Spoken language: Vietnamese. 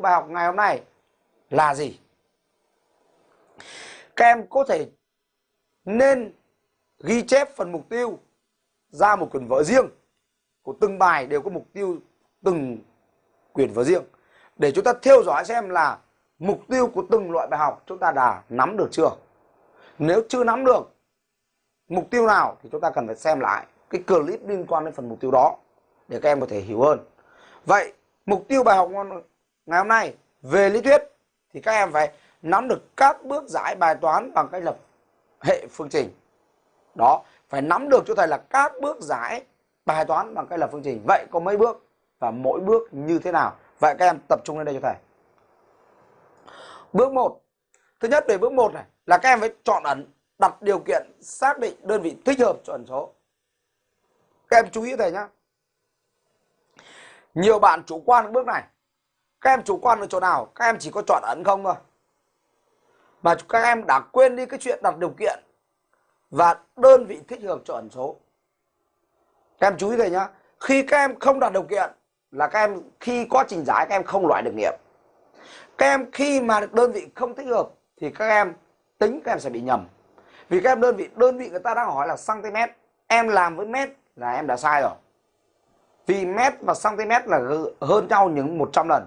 của bài học ngày hôm nay là gì? Các em có thể nên ghi chép phần mục tiêu ra một quyển vở riêng của từng bài đều có mục tiêu từng quyển vở riêng. Để chúng ta theo dõi xem là mục tiêu của từng loại bài học chúng ta đã nắm được chưa. Nếu chưa nắm được mục tiêu nào thì chúng ta cần phải xem lại cái clip liên quan đến phần mục tiêu đó để các em có thể hiểu hơn. Vậy, mục tiêu bài học ngày hôm nay, về lý thuyết, thì các em phải nắm được các bước giải bài toán bằng cách lập hệ phương trình. Đó, phải nắm được cho thầy là các bước giải bài toán bằng cách lập phương trình. Vậy có mấy bước và mỗi bước như thế nào? Vậy các em tập trung lên đây cho thầy. Bước 1 thứ nhất về bước 1 này, là các em phải chọn ẩn, đặt điều kiện, xác định đơn vị thích hợp cho ẩn số. Các em chú ý thầy nhá. Nhiều bạn chủ quan bước này các em chủ quan ở chỗ nào? Các em chỉ có chọn ẩn không thôi. Mà các em đã quên đi cái chuyện đặt điều kiện và đơn vị thích hợp cho ẩn số. Các em chú ý thầy nhá. Khi các em không đặt điều kiện là các em, khi quá trình giải các em không loại được nghiệm. Các em khi mà đơn vị không thích hợp thì các em tính các em sẽ bị nhầm. Vì các em đơn vị đơn vị người ta đang hỏi là cm em làm với mét là em đã sai rồi. Vì mét và cm là hơn nhau những 100 lần.